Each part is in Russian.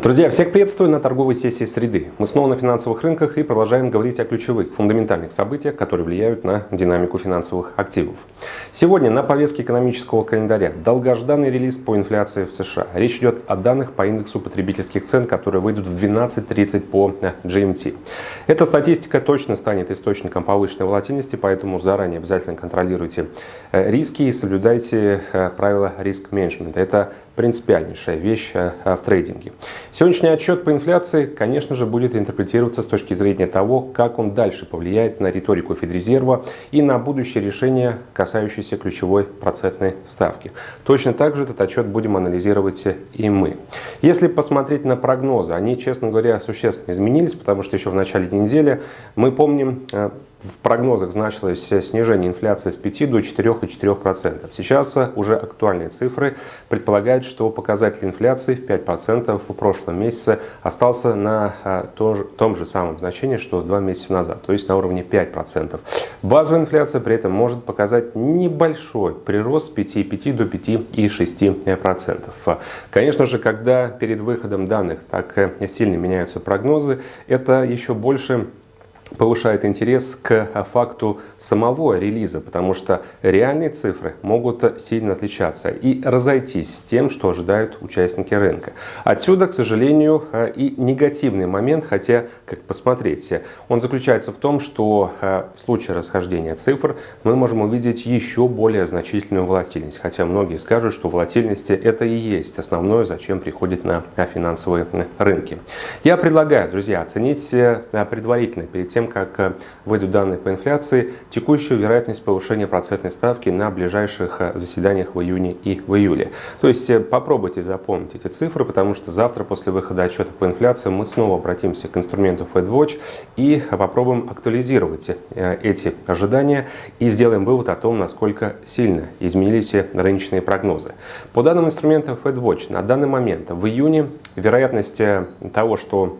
Друзья, всех приветствую на торговой сессии среды. Мы снова на финансовых рынках и продолжаем говорить о ключевых, фундаментальных событиях, которые влияют на динамику финансовых активов. Сегодня на повестке экономического календаря долгожданный релиз по инфляции в США. Речь идет о данных по индексу потребительских цен, которые выйдут в 12.30 по GMT. Эта статистика точно станет источником повышенной волатильности, поэтому заранее обязательно контролируйте э, риски и соблюдайте э, правила риск-менеджмента. Это принципиальнейшая вещь э, в трейдинге. Сегодняшний отчет по инфляции, конечно же, будет интерпретироваться с точки зрения того, как он дальше повлияет на риторику Федрезерва и на будущее решение, касающееся ключевой процентной ставки. Точно так же этот отчет будем анализировать и мы. Если посмотреть на прогнозы, они, честно говоря, существенно изменились, потому что еще в начале недели мы помним э, в прогнозах значилось снижение инфляции с 5 до 4,4%. Сейчас уже актуальные цифры предполагают, что показатель инфляции в 5% в прошлом месяце остался на а, том же самом значении, что два месяца назад, то есть на уровне 5%. Базовая инфляция при этом может показать небольшой прирост с 5,5 до 5,6%. Конечно же, когда перед выходом данных так сильно меняются прогнозы, это еще больше повышает интерес к факту самого релиза, потому что реальные цифры могут сильно отличаться и разойтись с тем, что ожидают участники рынка. Отсюда, к сожалению, и негативный момент, хотя, как посмотреть, он заключается в том, что в случае расхождения цифр мы можем увидеть еще более значительную волатильность, хотя многие скажут, что волатильность это и есть основное, зачем приходит на финансовые рынки. Я предлагаю, друзья, оценить предварительно перед тем, тем, как э, выйдут данные по инфляции, текущую вероятность повышения процентной ставки на ближайших э, заседаниях в июне и в июле. То есть э, попробуйте запомнить эти цифры, потому что завтра после выхода отчета по инфляции мы снова обратимся к инструменту FedWatch и попробуем актуализировать эти ожидания и сделаем вывод о том, насколько сильно изменились рыночные прогнозы. По данным инструмента FedWatch на данный момент в июне вероятность того, что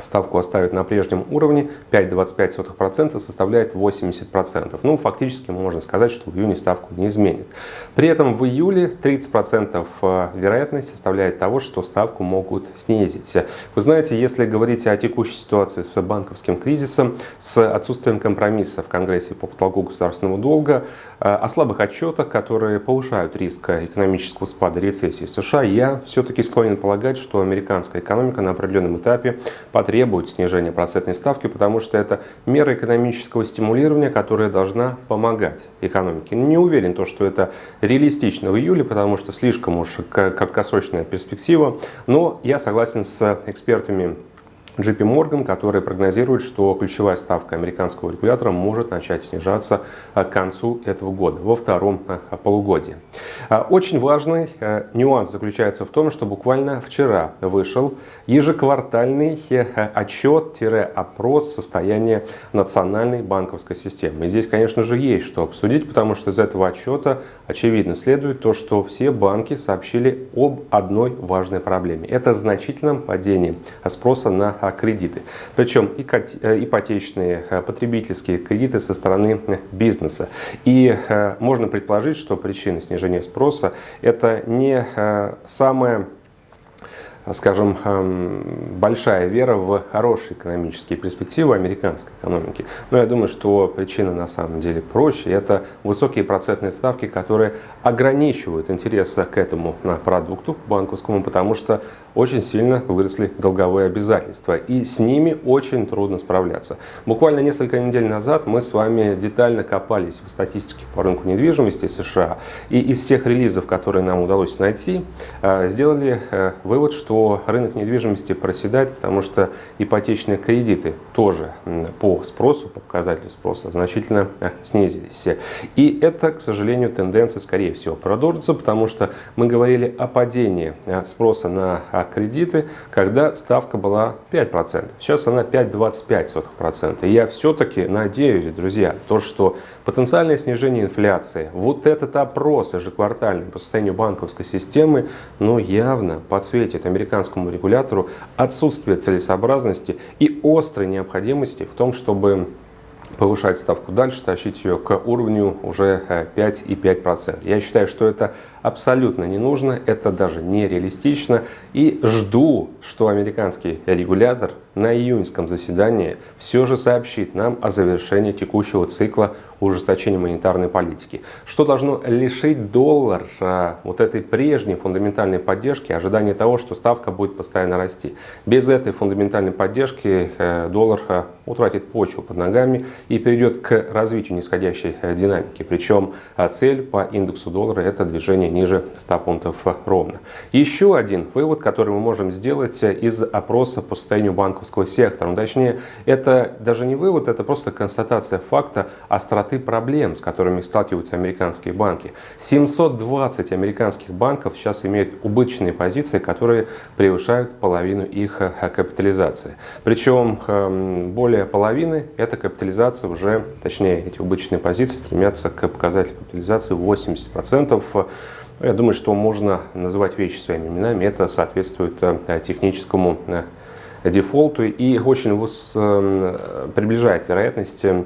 ставку оставят на прежнем уровне, 5,25% составляет 80%. Ну, фактически можно сказать, что в июне ставку не изменит. При этом в июле 30% э, вероятность составляет того, что ставку могут снизить. Вы знаете, если говорить о текущей ситуации с банковским кризисом, с отсутствием компромисса в Конгрессе по потолку государственного долга, э, о слабых отчетах, которые повышают риск экономического спада рецессии в США, я все-таки склонен полагать, что американская экономика на определенном этапе потребует снижения процентной ставки, потому что это мера экономического стимулирования, которая должна помогать экономике. Не уверен, то, что это реалистично в июле, потому что слишком уж краткосрочная перспектива, но я согласен с экспертами JP Morgan, который прогнозирует, что ключевая ставка американского регулятора может начать снижаться к концу этого года, во втором э, полугодии. А, очень важный э, нюанс заключается в том, что буквально вчера вышел ежеквартальный э, отчет-опрос состояния национальной банковской системы. И здесь, конечно же, есть что обсудить, потому что из этого отчета очевидно следует то, что все банки сообщили об одной важной проблеме. Это значительном падении спроса на кредиты. Причем э, ипотечные, э, потребительские кредиты со стороны э, бизнеса. И можно предположить, что причина снижения спроса это не самая скажем, эм, большая вера в хорошие экономические перспективы американской экономики. Но я думаю, что причина на самом деле проще. Это высокие процентные ставки, которые ограничивают интерес к этому продукту банковскому, потому что очень сильно выросли долговые обязательства. И с ними очень трудно справляться. Буквально несколько недель назад мы с вами детально копались в статистике по рынку недвижимости США. И из всех релизов, которые нам удалось найти, э, сделали э, вывод, что что рынок недвижимости проседает, потому что ипотечные кредиты тоже по спросу, по показателю спроса значительно э, снизились. И это, к сожалению, тенденция, скорее всего, продолжится, потому что мы говорили о падении э, спроса на э, кредиты, когда ставка была 5%. Сейчас она 5,25%. И я все-таки надеюсь, друзья, то, что потенциальное снижение инфляции, вот этот опрос ежеквартальный по состоянию банковской системы, ну, явно подсветит американским американскому регулятору отсутствие целесообразности и острой необходимости в том, чтобы повышать ставку дальше, тащить ее к уровню уже 5,5%. Э, Я считаю, что это абсолютно не нужно, это даже нереалистично. И жду, что американский регулятор на июньском заседании все же сообщит нам о завершении текущего цикла ужесточения монетарной политики, что должно лишить доллар а, вот этой прежней фундаментальной поддержки, ожидания того, что ставка будет постоянно расти. Без этой фундаментальной поддержки э, доллар э, утратит почву под ногами и перейдет к развитию нисходящей э, динамики. Причем цель по индексу доллара это движение ниже 100 пунктов ровно. Еще один вывод, который мы можем сделать из опроса по состоянию банковского сектора. Ну, точнее, это даже не вывод, это просто констатация факта остроты проблем, с которыми сталкиваются американские банки. 720 американских банков сейчас имеют убыточные позиции, которые превышают половину их э, капитализации. Причем эм, более половины эта капитализация уже, точнее эти убыточные позиции стремятся к показателю капитализации 80%. Я думаю, что можно называть вещи своими именами. Это соответствует э, техническому э, дефолту и очень эм, приближает вероятности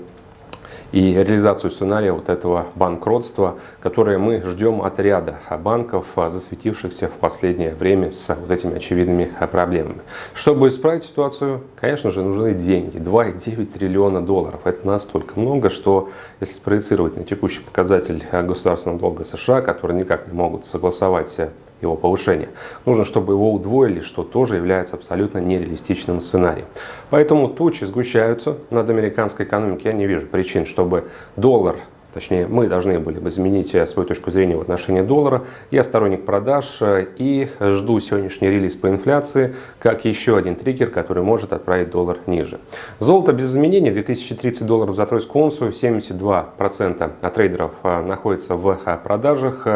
и реализацию сценария вот этого банкротства, которое мы ждем от ряда банков, а, засветившихся в последнее время с вот этими очевидными а, проблемами. Чтобы исправить ситуацию, конечно же, нужны деньги. 2,9 триллиона долларов. Это настолько много, что если спроецировать на текущий показатель а, государственного долга США, которые никак не могут согласовать его повышение, нужно, чтобы его удвоили, что тоже является абсолютно нереалистичным сценарием. Поэтому тучи сгущаются над американской экономикой. Я не вижу причин, чтобы доллар Точнее, мы должны были бы изменить э, свою точку зрения в отношении доллара. Я сторонник продаж э, и жду сегодняшний релиз по инфляции как еще один триггер, который может отправить доллар ниже. Золото без изменений 2030 долларов за тройскую унцию, 72% от трейдеров э, находится в продажах,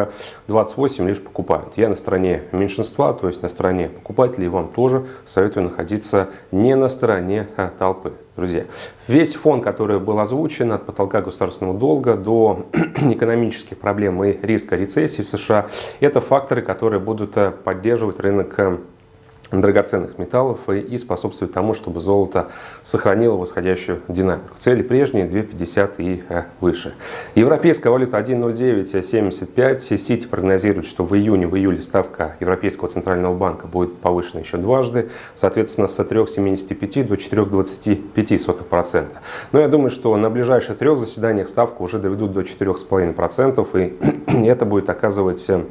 28% лишь покупают. Я на стороне меньшинства, то есть на стороне покупателей, вам тоже советую находиться не на стороне толпы друзья. Весь фон, который был озвучен от потолка государственного долга до экономических проблем и риска рецессии в США, это факторы, которые будут э, поддерживать рынок э, драгоценных металлов и способствует тому, чтобы золото сохранило восходящую динамику. Цели прежние 2,50 и э, выше. Европейская валюта 1,0975. Сити прогнозирует, что в июне, в июле ставка Европейского центрального банка будет повышена еще дважды, соответственно с 3,75 до 4,25%. Но я думаю, что на ближайших трех заседаниях ставку уже доведут до 4,5% и это будет оказывать э,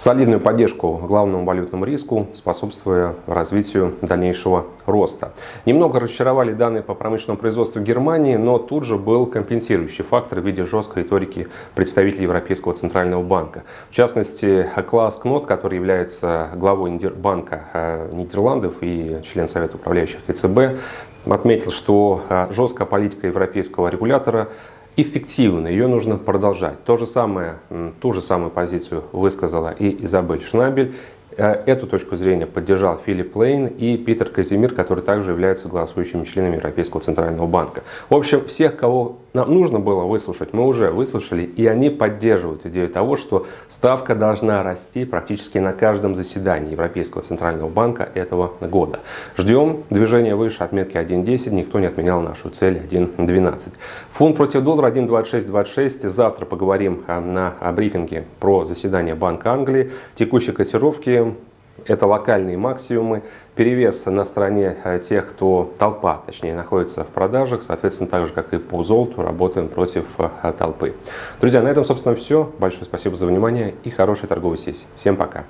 солидную поддержку главному валютному риску, способствуя развитию дальнейшего роста. Немного разочаровали данные по промышленному производству Германии, но тут же был компенсирующий фактор в виде жесткой риторики представителей Европейского центрального банка. В частности, Класс Кнот, который является главой банка э, Нидерландов и член Совета управляющих ЕЦБ, отметил, что э, жесткая политика европейского регулятора эффективно, ее нужно продолжать. То же самое, ту же самую позицию высказала и Изабель Шнабель. Э, эту точку зрения поддержал Филипп Лейн и Питер Казимир, которые также являются голосующими членами Европейского Центрального банка. В общем, всех, кого нам нужно было выслушать, мы уже выслушали, и они поддерживают идею того, что ставка должна расти практически на каждом заседании Европейского Центрального банка этого года. Ждем движения выше отметки 1.10, никто не отменял нашу цель 1.12. Фунт против доллара 1.2626, завтра поговорим а, на брифинге про заседание Банка Англии, текущие котировки, это локальные максимумы. Перевес на стороне э, тех, кто толпа, точнее, находится в продажах. Соответственно, так же, как и по золоту, работаем против э, толпы. Друзья, на этом, собственно, все. Большое спасибо за внимание и хорошей торговой сессии. Всем пока.